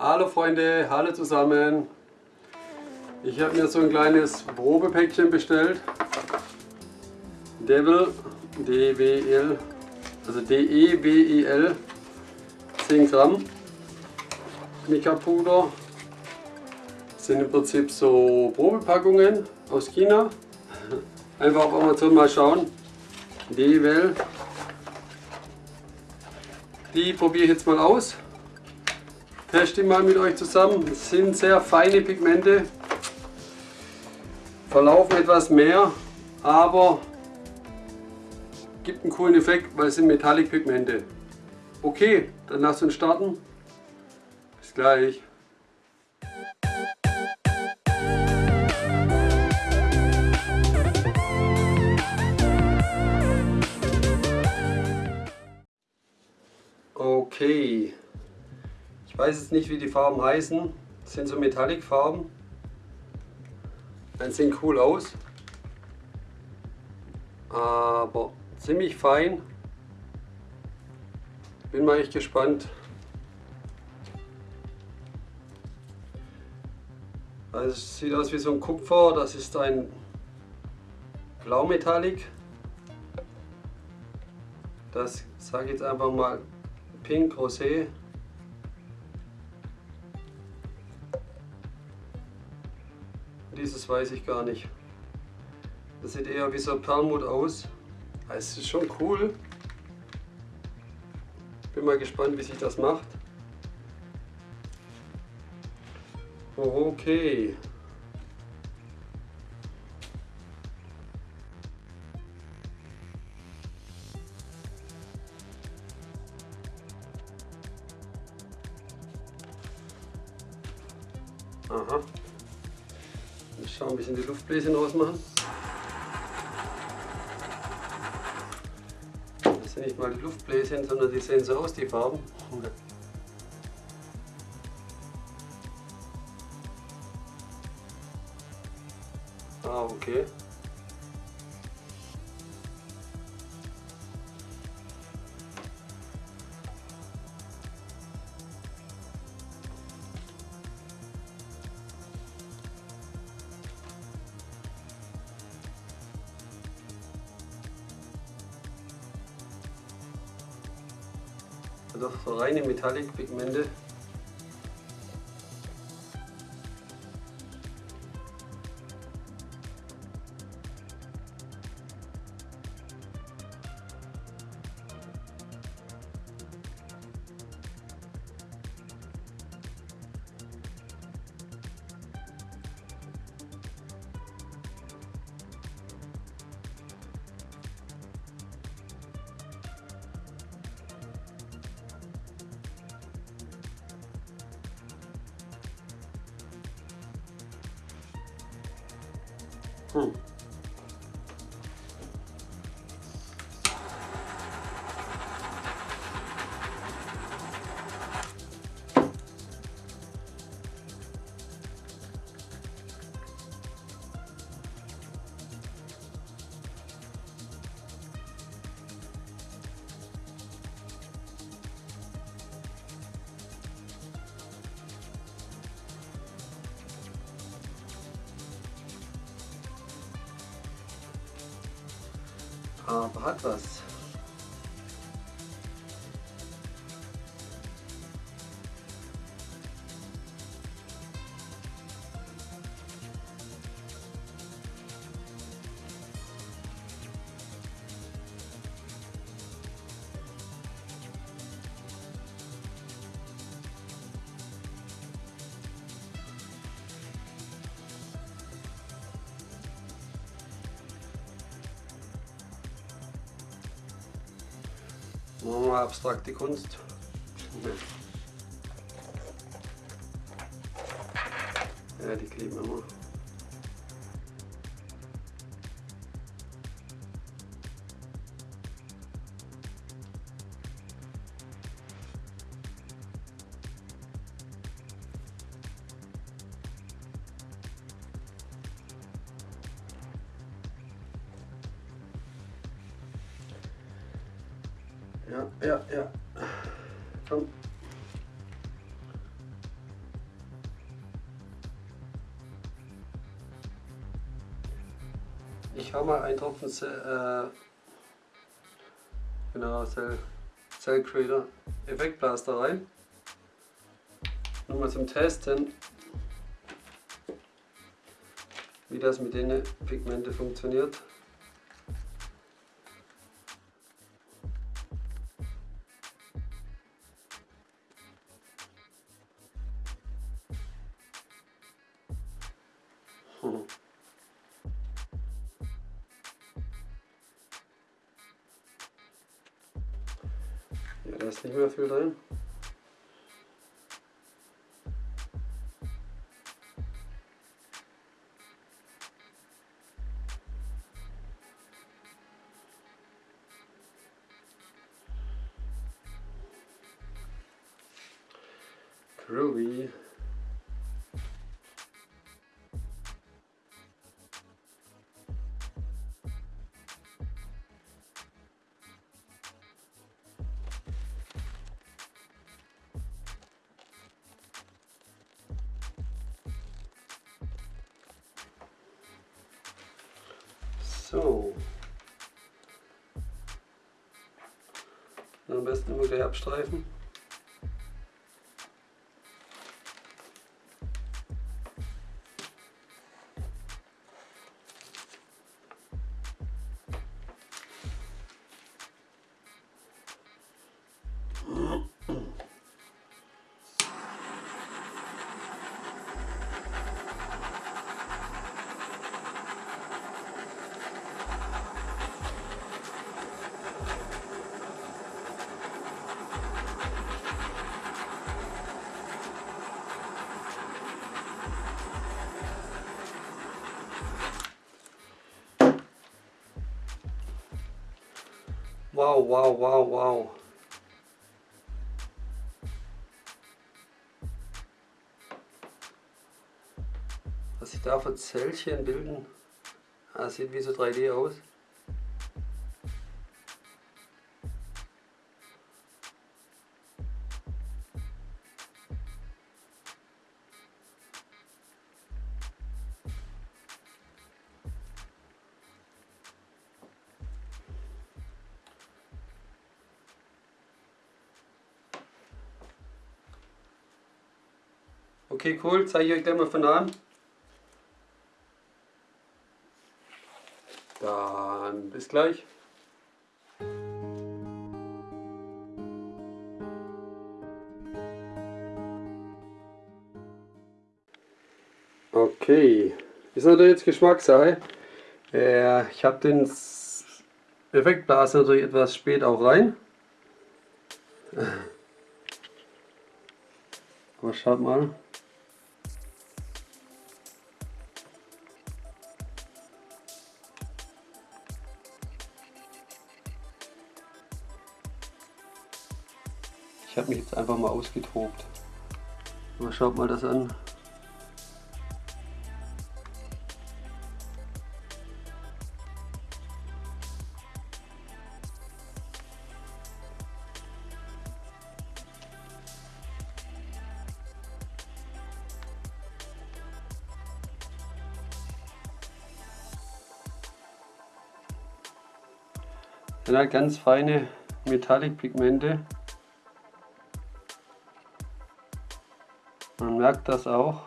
Hallo Freunde, hallo zusammen. Ich habe mir so ein kleines Probepäckchen bestellt. Devil, D-W-L, also D-E-W-E-L, 10 Gramm Mica-Puder. sind im Prinzip so Probepackungen aus China. Einfach auf Amazon mal schauen. Devil. Die probiere ich jetzt mal aus teste mal mit euch zusammen. Es sind sehr feine Pigmente, verlaufen etwas mehr, aber gibt einen coolen Effekt, weil es sind Metallic Pigmente. Okay, dann lasst uns starten. Bis gleich. Okay, ich weiß jetzt nicht, wie die Farben heißen. Das sind so Metallic-Farben. Die sehen cool aus. Aber ziemlich fein. Bin mal echt gespannt. Also es sieht aus wie so ein Kupfer. Das ist ein Blaumetallic. Das sage ich jetzt einfach mal Pink Rosé. Weiß ich gar nicht. Das sieht eher wie so ein Perlmutt aus. Es ist schon cool. Bin mal gespannt, wie sich das macht. Okay. Aha. Ich schaue ein bisschen die Luftbläschen ausmachen. Das sind nicht mal die Luftbläschen, sondern die sehen so aus, die Farben. Ah, okay. Doch so reine Metallic-Pigmente. Hmm. Aber hat was. Machen wir abstrakte Kunst. Ja, die kleben immer. Ja, ja, ja. Komm. Ich hau mal einen Tropfen Cell, äh, genau, Cell, Cell Creator Effektblaster rein. Nur mal zum Testen, wie das mit den Pigmente funktioniert. Ja, da ist nicht mehr viel drin. Groovy. So. Am besten immer gleich abstreifen. Wow, wow, wow, wow. Was sich da für Zellchen bilden, das ah, sieht wie so 3D aus. Okay, cool. Zeige ich euch gleich mal von an. Dann bis gleich. Okay, ist natürlich jetzt Geschmackssache. Äh, ich habe den Effektblasen natürlich etwas spät auch rein. Aber schaut mal. Habe mich jetzt einfach mal ausgetobt. Aber schaut mal das an. sind halt ganz feine Metallic-Pigmente. Man merkt das auch,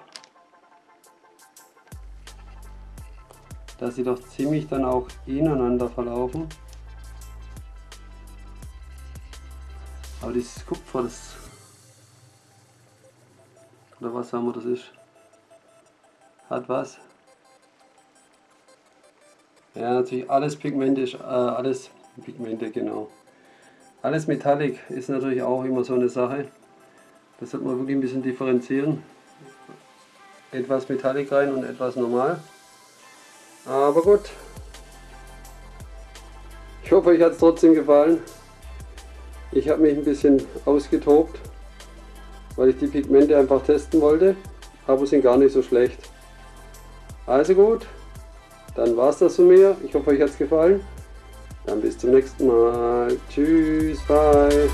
dass sie doch ziemlich dann auch ineinander verlaufen. Aber dieses Kupfer, das oder was haben wir das ist, hat was. Ja, natürlich alles Pigmente äh, alles Pigmente, genau. Alles Metallic ist natürlich auch immer so eine Sache. Das sollte man wirklich ein bisschen differenzieren. Etwas Metallic rein und etwas normal. Aber gut. Ich hoffe, euch hat es trotzdem gefallen. Ich habe mich ein bisschen ausgetobt, weil ich die Pigmente einfach testen wollte. Aber sind gar nicht so schlecht. Also gut, dann war es das von mir. Ich hoffe, euch hat es gefallen. Dann bis zum nächsten Mal. Tschüss, bye.